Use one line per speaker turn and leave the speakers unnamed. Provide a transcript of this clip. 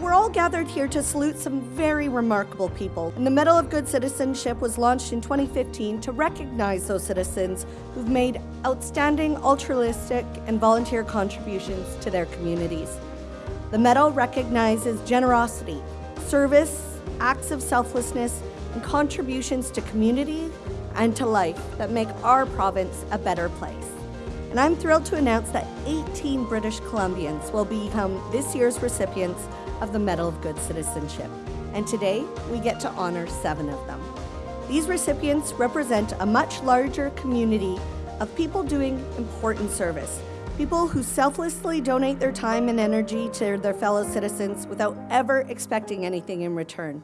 We're all gathered here to salute some very remarkable people. And the Medal of Good Citizenship was launched in 2015 to recognize those citizens who've made outstanding altruistic and volunteer contributions to their communities. The medal recognizes generosity, service, acts of selflessness, and contributions to community and to life that make our province a better place. And I'm thrilled to announce that 18 British Columbians will become this year's recipients of the Medal of Good Citizenship. And today, we get to honor seven of them. These recipients represent a much larger community of people doing important service. People who selflessly donate their time and energy to their fellow citizens without ever expecting anything in return.